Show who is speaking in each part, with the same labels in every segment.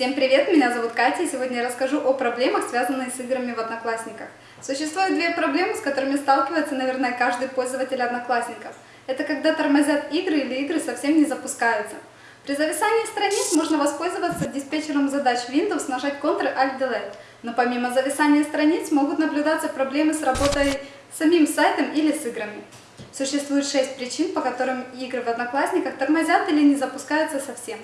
Speaker 1: Всем привет, меня зовут Катя, и сегодня я расскажу о проблемах, связанных с играми в Одноклассниках. Существует две проблемы, с которыми сталкивается, наверное, каждый пользователь Одноклассников. Это когда тормозят игры или игры совсем не запускаются. При зависании страниц можно воспользоваться диспетчером задач Windows, нажать Ctrl-Alt-Delete. Но помимо зависания страниц могут наблюдаться проблемы с работой самим сайтом или с играми. Существует шесть причин, по которым игры в Одноклассниках тормозят или не запускаются совсем.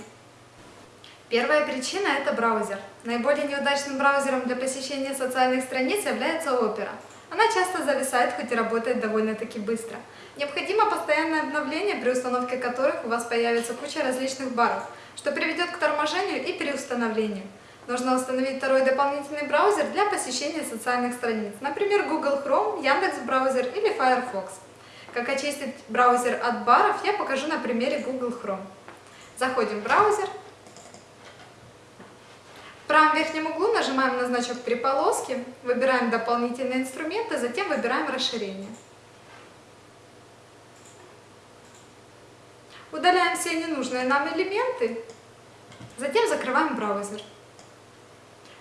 Speaker 2: Первая причина – это браузер. Наиболее неудачным браузером для посещения социальных страниц является Opera. Она часто зависает, хоть и работает довольно-таки быстро. Необходимо постоянное обновление, при установке которых у вас появится куча различных баров, что приведет к торможению и переустановлению. Нужно установить второй дополнительный браузер для посещения социальных страниц, например, Google Chrome, Яндекс браузер или Firefox. Как очистить браузер от баров, я покажу на примере Google Chrome. Заходим в браузер, правом верхнем углу нажимаем на значок три полоски, выбираем дополнительные инструменты, затем выбираем расширение. Удаляем все ненужные нам элементы, затем закрываем браузер.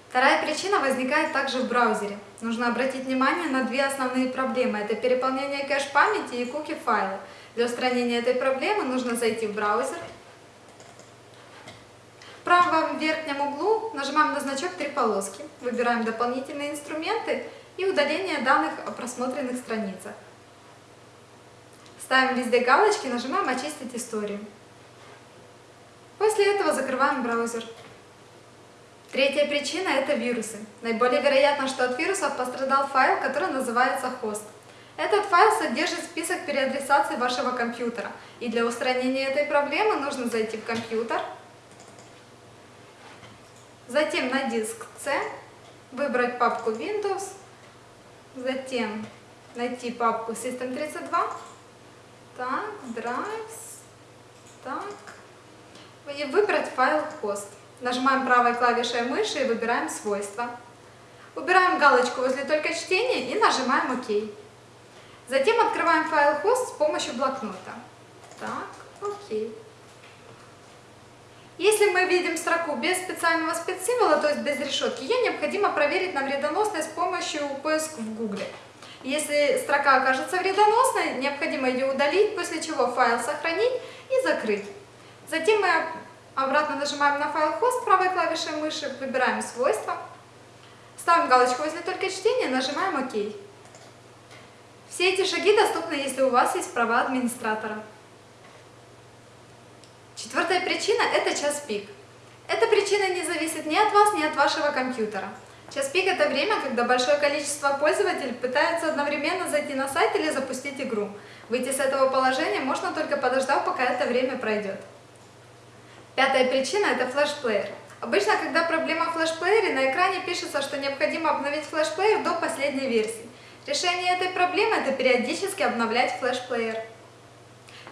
Speaker 2: Вторая причина возникает также в браузере. Нужно обратить внимание на две основные проблемы. Это переполнение кэш-памяти и куки-файлы. Для устранения этой проблемы нужно зайти в браузер, правом верхнем углу нажимаем на значок «Три полоски», выбираем дополнительные инструменты и удаление данных о просмотренных страницах. Ставим везде галочки, нажимаем «Очистить историю». После этого закрываем браузер. Третья причина – это вирусы. Наиболее вероятно, что от вирусов пострадал файл, который называется хост. Этот файл содержит список переадресаций вашего компьютера. И для устранения этой проблемы нужно зайти в компьютер, Затем на диск C выбрать папку Windows, затем найти папку System32, так, Drives, так, и выбрать файл host. Нажимаем правой клавишей мыши и выбираем свойства. Убираем галочку возле только чтения и нажимаем ОК. Затем открываем файл host с помощью блокнота. Так, окей. Если мы видим строку без специального спецсимвола, то есть без решетки, ее необходимо проверить на вредоносность с помощью поиска в Google. Если строка окажется вредоносной, необходимо ее удалить, после чего файл сохранить и закрыть. Затем мы обратно нажимаем на файл хост правой клавишей мыши, выбираем свойства, ставим галочку возле только чтения, нажимаем ОК. Все эти шаги доступны, если у вас есть права администратора. Четвертая причина – это час пик. Эта причина не зависит ни от вас, ни от вашего компьютера. Час пик – это время, когда большое количество пользователей пытаются одновременно зайти на сайт или запустить игру. Выйти с этого положения можно только подождав, пока это время пройдет. Пятая причина – это флешплеер. Обычно, когда проблема в флешплеере, на экране пишется, что необходимо обновить флешплеер до последней версии. Решение этой проблемы – это периодически обновлять флешплеер.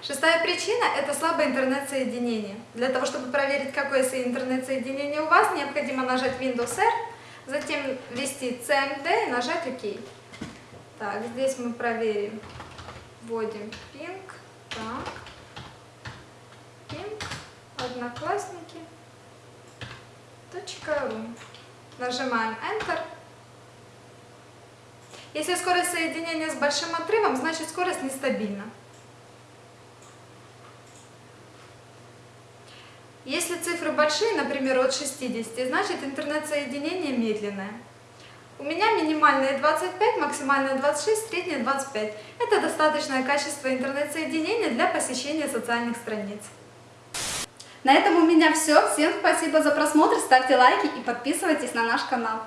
Speaker 2: Шестая причина – это слабое интернет-соединение. Для того, чтобы проверить, какое интернет-соединение у вас, необходимо нажать Windows R, затем ввести CMD и нажать ОК. Так, здесь мы проверим. Вводим ping, так, ping, одноклассники, .ru. Нажимаем Enter. Если скорость соединения с большим отрывом, значит скорость нестабильна. Если цифры большие, например, от 60, значит интернет-соединение медленное. У меня минимальные 25, максимальные 26, средние 25. Это достаточное качество интернет-соединения для посещения социальных страниц.
Speaker 1: На этом у меня все. Всем спасибо за просмотр, ставьте лайки и подписывайтесь на наш канал.